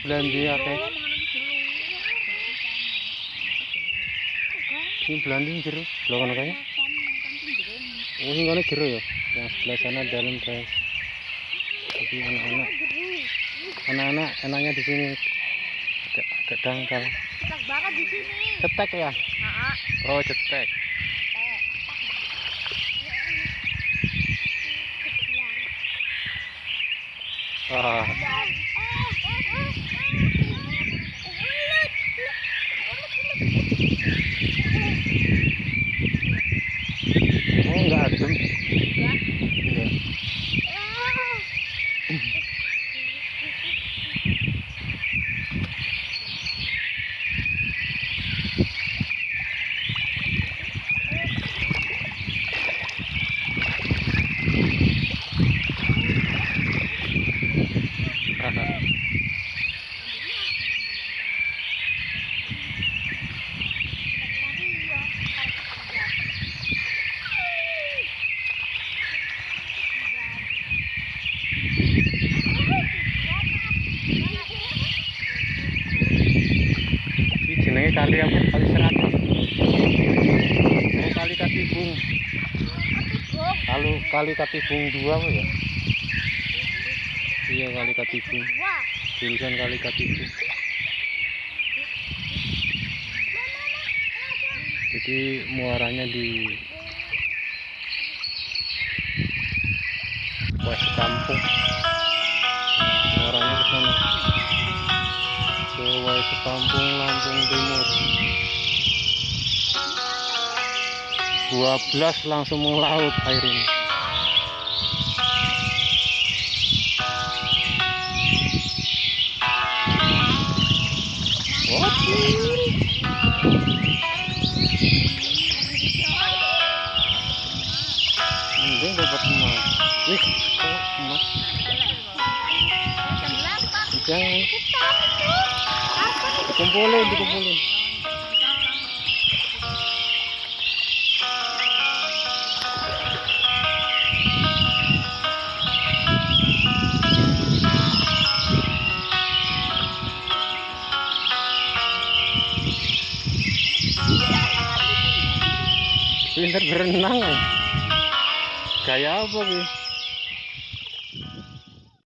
Belandi akeh. Ini Belandi jero. Lho ngono kae. Oh, sing ngono jero ya. Yang sebelah sana dalam guys. Jadi anak-anak anak-anak enaknya di sini agak, agak dangkal. Cetak banget di sini. Cetek ya? Heeh. Oh, cetek. آه. Kali apa? Kali serat. Oh, kali Katibung. Kalau kali Katibung dua ya? Iya kali Katibung. Jurusan kali Katibung. Jadi muaranya di West Kampung. Muaranya ke sana. West Kampung, Lampung Timur. 12 langsung melaut air ini. Dapat emas. Emas? Jangan dikumpulin, dikumpulin. Pinter berenang. ya? Gaya apa, Bi?